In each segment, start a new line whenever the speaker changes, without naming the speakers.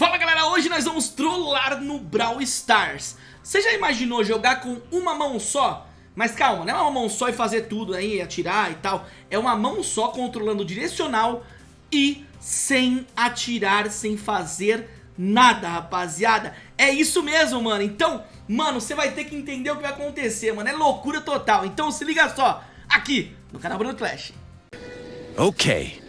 Fala galera, hoje nós vamos trollar no Brawl Stars. Você já imaginou jogar com uma mão só? Mas calma, não é uma mão só e fazer tudo aí, atirar e tal. É uma mão só controlando o direcional e sem atirar, sem fazer nada, rapaziada. É isso mesmo, mano. Então, mano, você vai ter que entender o que vai acontecer, mano. É loucura total. Então se liga só, aqui no canal Bruno Clash
Ok.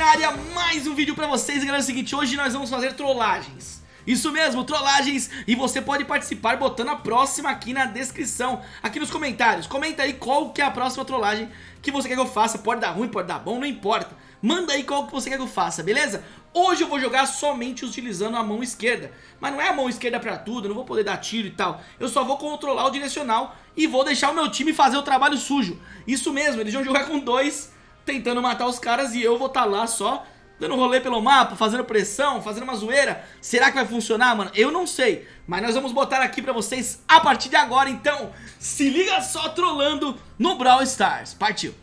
Na área, mais um vídeo pra vocês. Galera, é o seguinte, hoje nós vamos fazer trollagens. Isso mesmo, trollagens. E você pode participar botando a próxima aqui na descrição Aqui nos comentários. Comenta aí qual que é a próxima trollagem que você quer que eu faça. Pode dar ruim, pode dar bom, não importa. Manda aí qual que você quer que eu faça, beleza? Hoje eu vou jogar somente utilizando a mão esquerda. Mas não é a mão esquerda pra tudo, não vou poder dar tiro e tal. Eu só vou controlar o direcional E vou deixar o meu time fazer o trabalho sujo. Isso mesmo, eles vão jogar com dois tentando matar os caras e eu vou estar tá lá só dando rolê pelo mapa, fazendo pressão, fazendo uma zoeira. Será que vai funcionar, mano? Eu não sei, mas nós vamos botar aqui pra vocês a partir de agora, então se liga só trolando no Brawl Stars. Partiu!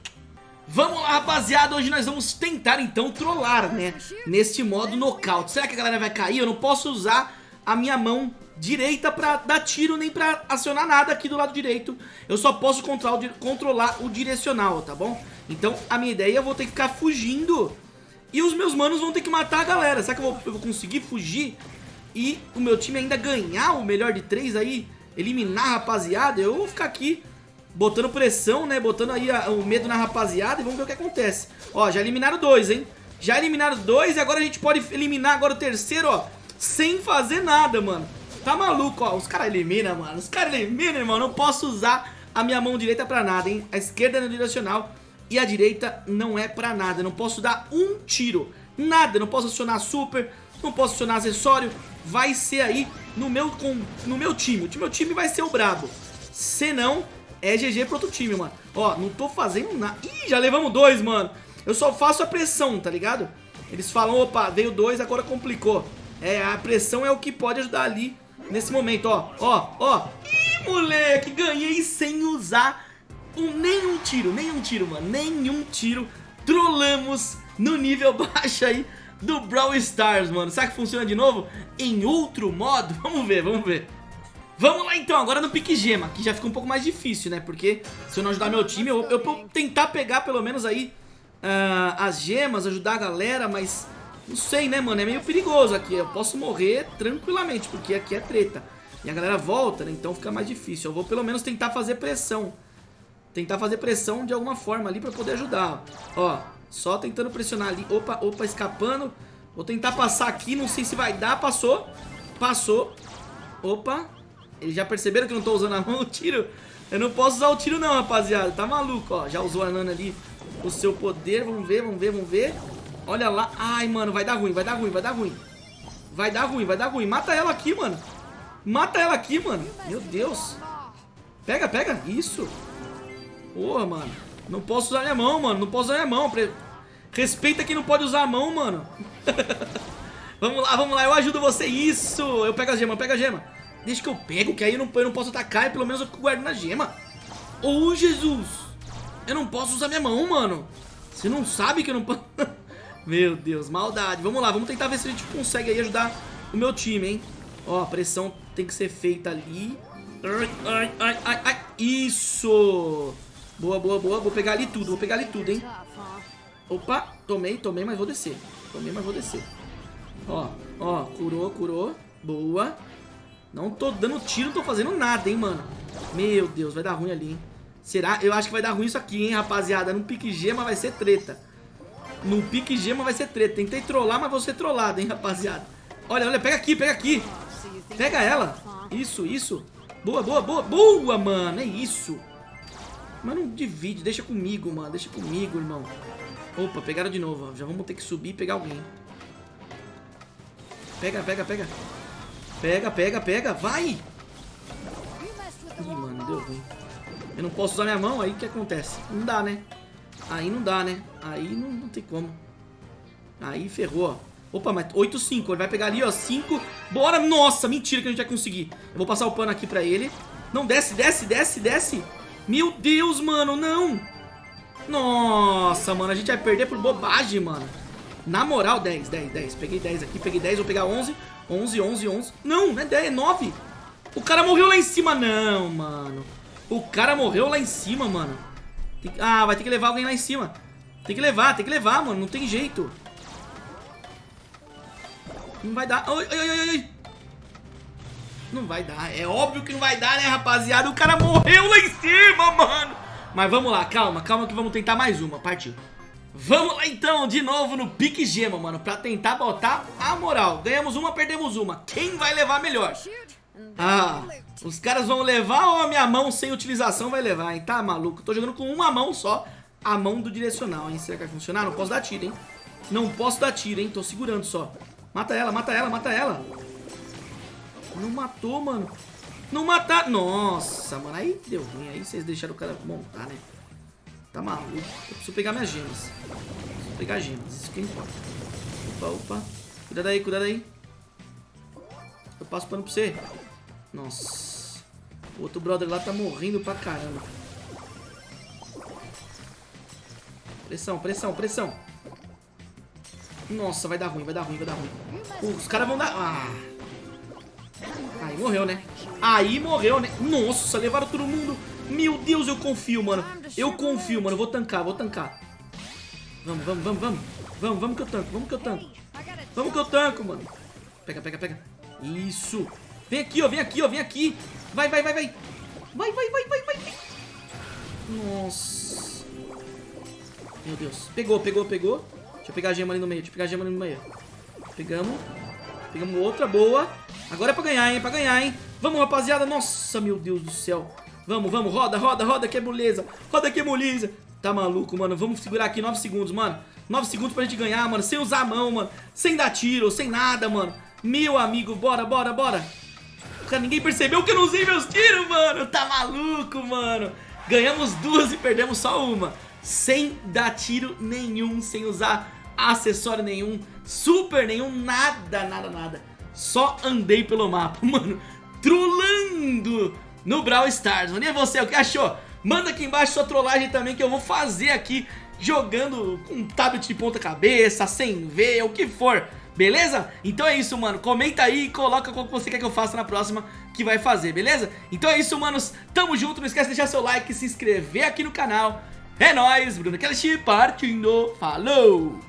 Vamos lá, rapaziada, hoje nós vamos tentar então trollar, né, neste modo nocaute. Será que a galera vai cair? Eu não posso usar a minha mão direita pra dar tiro nem pra acionar nada aqui do lado direito. Eu só posso controlar o direcional, tá bom? Então a minha ideia é eu vou ter que ficar fugindo e os meus manos vão ter que matar a galera. Será que eu vou, eu vou conseguir fugir e o meu time ainda ganhar o melhor de três aí? Eliminar a rapaziada? Eu vou ficar aqui botando pressão, né? Botando aí a, o medo na rapaziada e vamos ver o que acontece. Ó, já eliminaram dois, hein? Já eliminaram dois e agora a gente pode eliminar agora o terceiro, ó. Sem fazer nada, mano. Tá maluco, ó. Os caras eliminam, mano. Os caras eliminam, irmão. Não posso usar a minha mão direita pra nada, hein? A esquerda é no direcional e a direita não é pra nada. não posso dar um tiro. Nada. não posso acionar super. Não posso acionar acessório. Vai ser aí no meu, com, no meu time. O meu time vai ser o brabo. Se não, é GG pro outro time, mano. Ó, não tô fazendo nada. Ih, já levamos dois, mano. Eu só faço a pressão, tá ligado? Eles falam, opa, veio dois, agora complicou. É, a pressão é o que pode ajudar ali nesse momento, ó. Ó, ó. Ih, moleque, ganhei sem usar um, nenhum tiro, nenhum tiro, mano. Nenhum tiro. Trollamos no nível baixo aí do Brawl Stars, mano. Será que funciona de novo? Em outro modo? Vamos ver, vamos ver. Vamos lá então, agora no pique gema, que já fica um pouco mais difícil, né? Porque se eu não ajudar meu time, eu, eu vou tentar pegar pelo menos aí uh, as gemas, ajudar a galera, mas não sei, né, mano? É meio perigoso aqui. Eu posso morrer tranquilamente, porque aqui é treta. E a galera volta, né? Então fica mais difícil. Eu vou pelo menos tentar fazer pressão. Tentar fazer pressão de alguma forma ali pra poder ajudar. Ó, só tentando pressionar ali. Opa, opa, escapando. Vou tentar passar aqui, não sei se vai dar. Passou. Passou. Opa. Eles já perceberam que eu não tô usando a mão, o tiro. Eu não posso usar o tiro não, rapaziada. Tá maluco, ó. Já usou a Nana ali o seu poder. Vamos ver, vamos ver, vamos ver. Olha lá. Ai, mano, vai dar ruim, vai dar ruim, vai dar ruim. Vai dar ruim, vai dar ruim. Mata ela aqui, mano. Mata ela aqui, mano. Meu Deus. Pega, pega. Isso. Porra, mano. Não posso usar minha mão, mano. Não posso usar minha mão. Respeita quem não pode usar a mão, mano. vamos lá, vamos lá. Eu ajudo você. Isso. Eu pego a gema, eu pego a gema. Deixa que eu pego, que aí eu não, eu não posso atacar e pelo menos eu guardo na gema. Ô, oh, Jesus. Eu não posso usar minha mão, mano. Você não sabe que eu não posso... Meu Deus, maldade. Vamos lá, vamos tentar ver se a gente consegue aí ajudar o meu time, hein. Ó, a pressão tem que ser feita ali. Ai, ai, ai, ai, ai. Isso! Boa, boa, boa. Vou pegar ali tudo, vou pegar ali tudo, hein. Opa, tomei, tomei, mas vou descer. Tomei, mas vou descer. Ó, ó, curou, curou. Boa. Não tô dando tiro, não tô fazendo nada, hein, mano. Meu Deus, vai dar ruim ali, hein. Será? Eu acho que vai dar ruim isso aqui, hein, rapaziada. No pique gema vai ser treta. No pique gema vai ser treta. Tentei trollar, mas vou ser trollado, hein, rapaziada. Olha, olha, pega aqui, pega aqui. Pega ela. Isso, isso. Boa, boa, boa. Boa, mano. É isso. Mas não divide, deixa comigo, mano. Deixa comigo, irmão. Opa, pegaram de novo. Já vamos ter que subir e pegar alguém. Pega, pega, pega. Pega, pega, pega. Vai! Ih, mano, deu ruim. Eu não posso usar minha mão, aí o que acontece? Não dá, né? Aí não dá, né? Aí não, não tem como. Aí ferrou, ó. Opa, mas 8-5. Ele vai pegar ali, ó. 5. Bora. Nossa, mentira que a gente vai conseguir. Eu vou passar o pano aqui pra ele. Não, desce, desce, desce, desce. Meu Deus, mano, não. Nossa, mano, a gente vai perder por bobagem, mano. Na moral, 10, 10, 10. Peguei 10 aqui, peguei 10, vou pegar 11. 11, 11, 11. Não, não é 10, é 9. O cara morreu lá em cima. Não, mano. O cara morreu lá em cima, mano. Tem... Ah, vai ter que levar alguém lá em cima. Tem que levar, tem que levar, mano. Não tem jeito. Não vai dar. Ai, ai, ai, ai. Não vai dar. É óbvio que não vai dar, né, rapaziada? O cara morreu lá em cima, mano. Mas vamos lá, calma, calma que vamos tentar mais uma. Partiu. Vamos lá então, de novo no pique gema, mano, pra tentar botar a moral. Ganhamos uma, perdemos uma. Quem vai levar melhor? Ah, os caras vão levar ou a minha mão sem utilização vai levar, hein? Tá maluco? Tô jogando com uma mão só, a mão do direcional, hein? Será que vai funcionar? Não posso dar tiro, hein? Não posso dar tiro, hein? Tô segurando só. Mata ela, mata ela, mata ela. Não matou, mano. Não matar. Nossa, mano. Aí deu ruim. Aí vocês deixaram o cara montar, né? Tá maluco. Eu preciso pegar minhas gemas. Preciso pegar gemas. Isso que importa. Opa, opa. Cuidado aí, cuidado aí. Eu passo pano pra você. Nossa. O outro brother lá tá morrendo pra caramba. Pressão, pressão, pressão. Nossa, vai dar ruim, vai dar ruim, vai dar ruim. Os caras vão dar... Ah. Aí morreu, né? Aí morreu, né? Nossa, levaram todo mundo. Meu Deus, eu confio, mano. Eu confio, mano. Vou tancar, vou tancar. Vamos, vamos, vamos, vamos. Vamos, vamos que eu tanco, vamos que eu tanco. Vamos que eu tanco, mano. Pega, pega, pega. Isso. Vem aqui, ó, vem aqui, ó, vem aqui. Vai, vai, vai, vai. Vai, vai, vai, vai, vai. Nossa. Meu Deus. Pegou, pegou, pegou. Deixa eu pegar a gema ali no meio, deixa eu pegar a gema ali no meio. Pegamos. Pegamos outra, boa. Agora é pra ganhar, hein, pra ganhar, hein. Vamos, rapaziada. Nossa, meu Deus do céu. Vamos, vamos, roda, roda, roda, que é moleza. Roda que é moleza. Tá maluco, mano. Vamos segurar aqui 9 segundos, mano. 9 segundos pra gente ganhar, mano. Sem usar a mão, mano. Sem dar tiro, sem nada, mano. Meu amigo, bora, bora, bora. Cara, ninguém percebeu que eu não usei meus tiros, mano. Tá maluco, mano. Ganhamos duas e perdemos só uma. Sem dar tiro nenhum, sem usar acessório nenhum, super nenhum, nada, nada, nada. Só andei pelo mapa, mano. Trolando no Brawl Stars. Mano, e você, o que achou? Manda aqui embaixo sua trollagem também que eu vou fazer aqui jogando com tablet de ponta cabeça, sem ver, o que for. Beleza? Então é isso, mano. Comenta aí e coloca qual que você quer que eu faça na próxima que vai fazer, beleza? Então é isso, manos. Tamo junto. Não esquece de deixar seu like, se inscrever aqui no canal. É nóis, Bruno Kelly partindo. Falou!